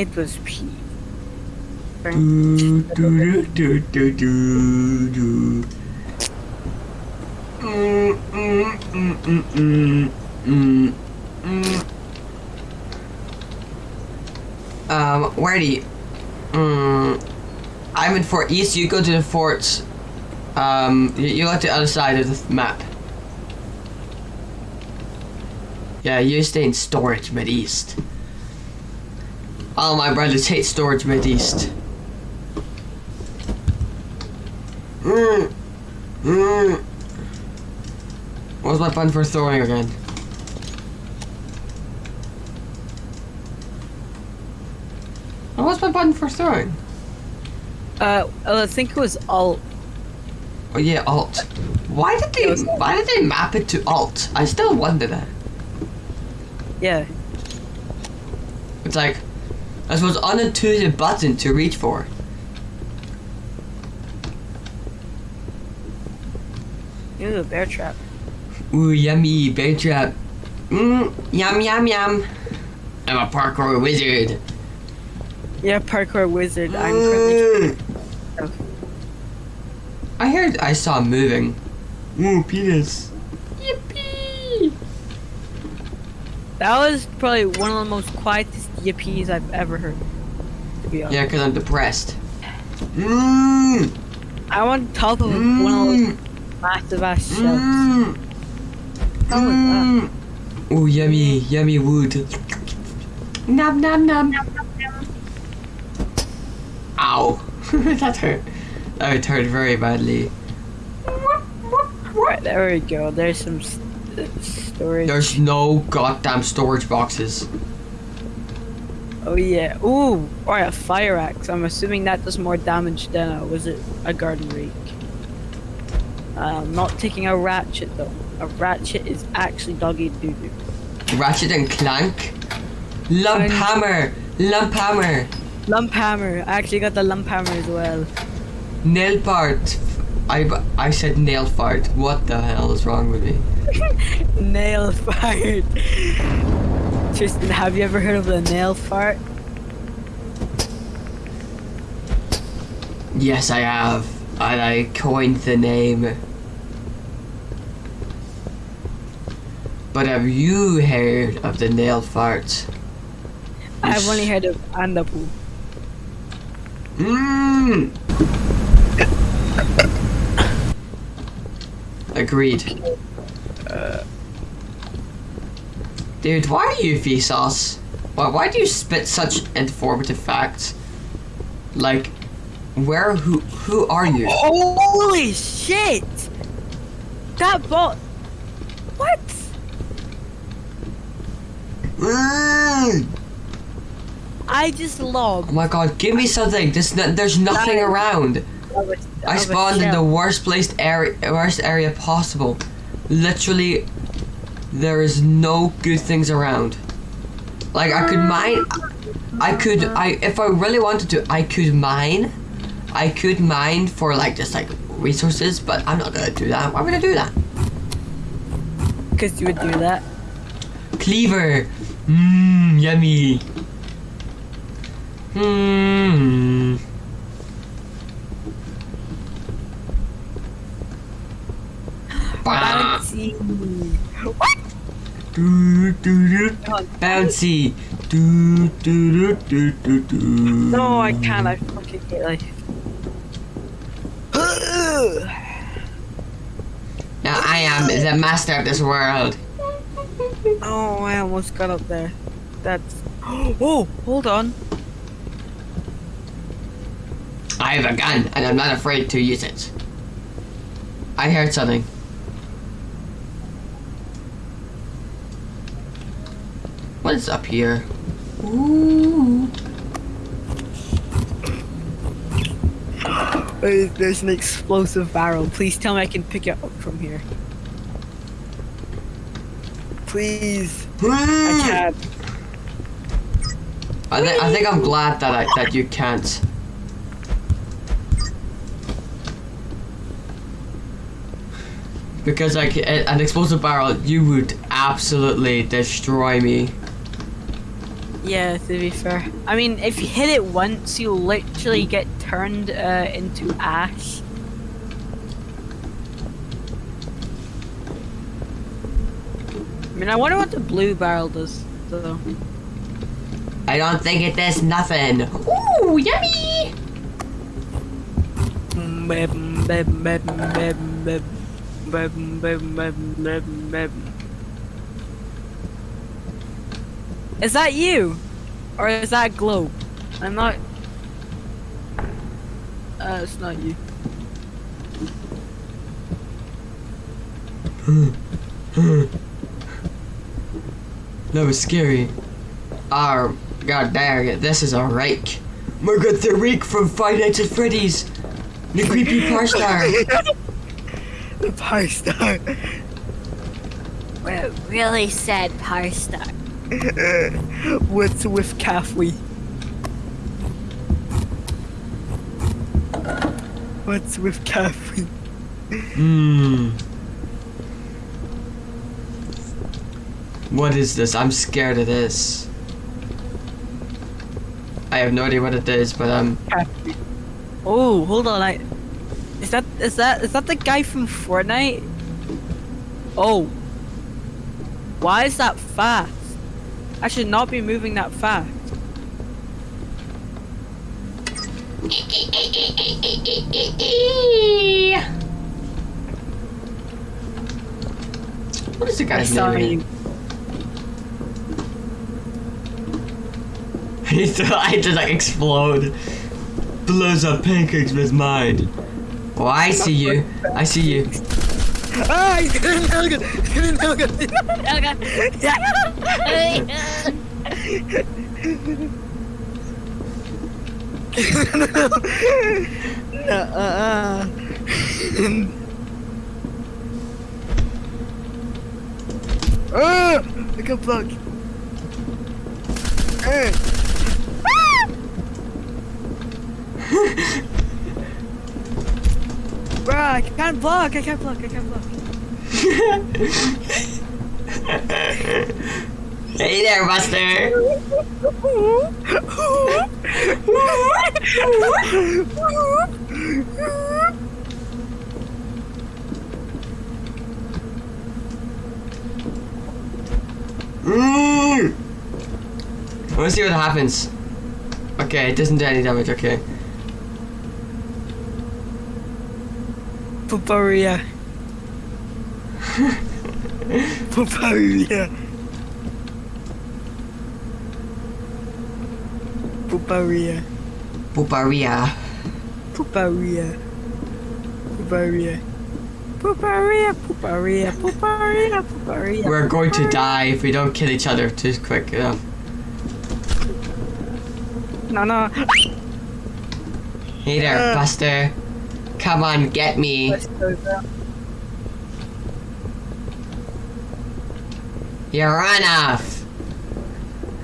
It was P. Do, do, do, do, do, do. Mm. Um, where do you? Mm, I'm in Fort East. You go to the forts. Um, you, you to the other side of the map. Yeah, you stay in storage mid east. All my brothers hate storage mid east. Mm. Mm. What's my button for throwing again? Oh, What's my button for throwing? Uh, I think it was Alt. Oh yeah, alt. Why did they? Why did they map it to alt? I still wonder that. Yeah. It's like, I suppose unintuitive button to reach for. A bear trap. Ooh, yummy, bear trap. Mmm, yum, yum, yum. I'm a parkour wizard. Yeah, parkour wizard. I'm currently. Mm. I heard I saw him moving. Ooh, penis. That was probably one of the most quietest yippies I've ever heard. To be honest. Yeah, because I'm depressed. Mmm! I'm on top of one of those Mmm! massive ass shelves. Mmm! How was that? Mmm! Ooh, yummy, yummy wood. Nom nom nom. Ow. that hurt. That hurt very badly. Right, there we go. There's some st- storage. There's no goddamn storage boxes. Oh yeah. Ooh, oh, or a fire axe. I'm assuming that does more damage than a was it a garden rake. I'm not taking a ratchet though. A ratchet is actually doggy doo doo. Ratchet and Clank. Lump hammer. Lump hammer. Lump hammer. I actually got the lump hammer as well. Nail part. I, I said nail fart. What the hell is wrong with me? Nail fart. Tristan, have you ever heard of the nail fart? Yes, I have. And I coined the name. But have you heard of the nail fart? I've only heard of Andapu. Mmm. Agreed. Dude, why are you Vsauce? Why, why do you spit such informative facts? Like, where, who, who are you? Holy shit! That bot. What? Mm. I just logged. Oh my god, give me something. There's, no, there's nothing around. I spawned in the worst placed area, worst area possible. Literally, there is no good things around. Like I could mine, I could, I if I really wanted to, I could mine, I could mine for like just like resources, but I'm not gonna do that. Why would I do that? Because you would do that. Cleaver, mmm, yummy. Hmm. Bah. Bouncy. What? Do, do, do. Bouncy. Do, do, do, do, do, do. No, I can't. I fucking hate life. Now I am the master of this world. oh, I almost got up there. That's. Oh, hold on. I have a gun, and I'm not afraid to use it. I heard something. What is up here? Ooh. Uh, There's an explosive barrel. Please tell me I can pick it up from here. Please. I can't. I, thi- I think I'm glad that I, that you can't. Because like an explosive barrel, you would absolutely destroy me. Yeah, to be fair. I mean, if you hit it once, you'll literally get turned uh, into ash. I mean, I wonder what the blue barrel does, though. I don't think it does nothing. Ooh, yummy! Is that you? Or is that globe? I'm not. Uh, it's not you. That was scary. Ah, god dang it, this is a rake. My god, the rake from Five Nights at Freddy's! The creepy par star! The pie star. We're really sad par star. What's with Caffrey? What's with Caffrey? Hmm. What is this? I'm scared of this. I have no idea what it is, but um. Oh, hold on. I is that is that is that the guy from Fortnite? Oh. Why is that fast? I should not be moving that fast. what is the I guy's saw name? you. He I just like explode. Blows up pancakes with mine. Oh, I see you. I see you. ¡Ay! ¡Tienen algo! ¡Tienen algo! no, Ah! I got blocked. Ah! Bruh, I can't block, I can't block, I can't block. Hey there, Buster. Mm. Want see what happens. Okay, it doesn't do any damage. Okay. Puparia. Puparia. Puparia. Puparia. Puparia, puparia, puparia, puparia. We're going to die if we don't kill each other too quick enough. No, no. Hey there, Uh. Buster. Come on, get me. You run off.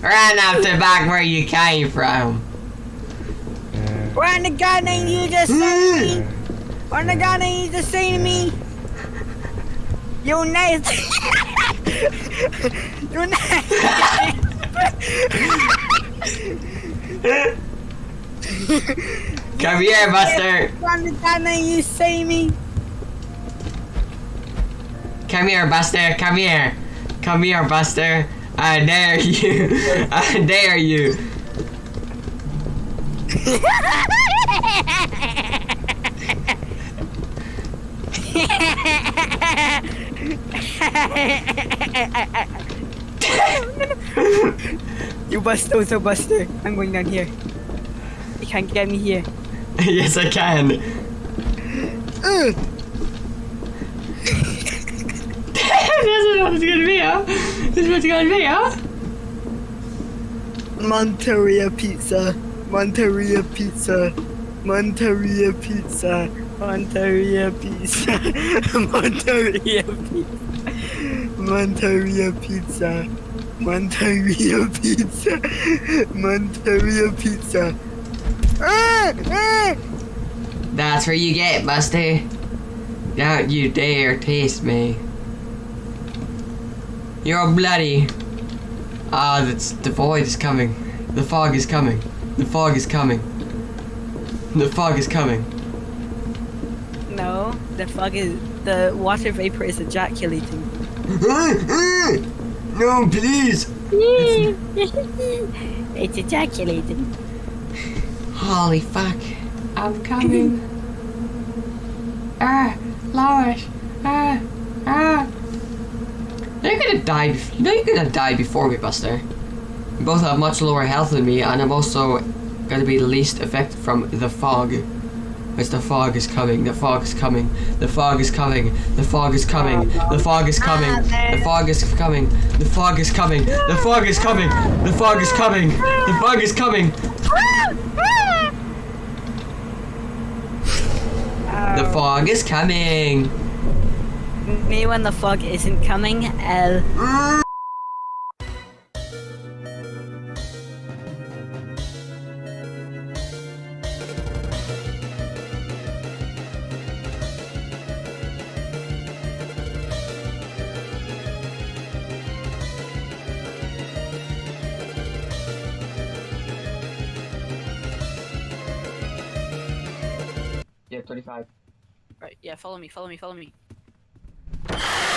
Run off to back where you came from. When the guy named you just say me. When the guy named you just to me. You nasty. you Come here, Buster. When the guy named you say me. Come here, Buster. Come here. Come here, Buster. I dare you. I dare you. You buster, so buster. I'm going down here. You can't get me here. yes, I can. Ugh. this is what it's gonna be, huh? This is what it's gonna be, huh? Monteria pizza. Monteria pizza. Monteria pizza. Monteria pizza. Monteria pizza. Monteria pizza. Monteria pizza. Monteria pizza. Ah! Ah! That's where you get, Buster. Don't you dare taste me. You're bloody. Ah, that's the void is coming. The fog is coming. The fog is coming. The fog is coming. No, the fog is the water vapor is ejaculating. no, please. it's ejaculating. Holy fuck. I'm coming. ah, Lois. Ah, ah. You're gonna die. You know you're gonna die before me, Buster. You both have much lower health than me, and I'm also gonna be the least affected from the fog. As the fog is coming, the fog is coming, the fog is coming, the fog is coming, the fog is coming, the fog is coming, the fog is coming, the fog is coming, the fog is coming, the fog is coming. The fog is coming. Me when the fog isn't coming, L. Yeah, 35. Yeah, follow me, follow me, follow me.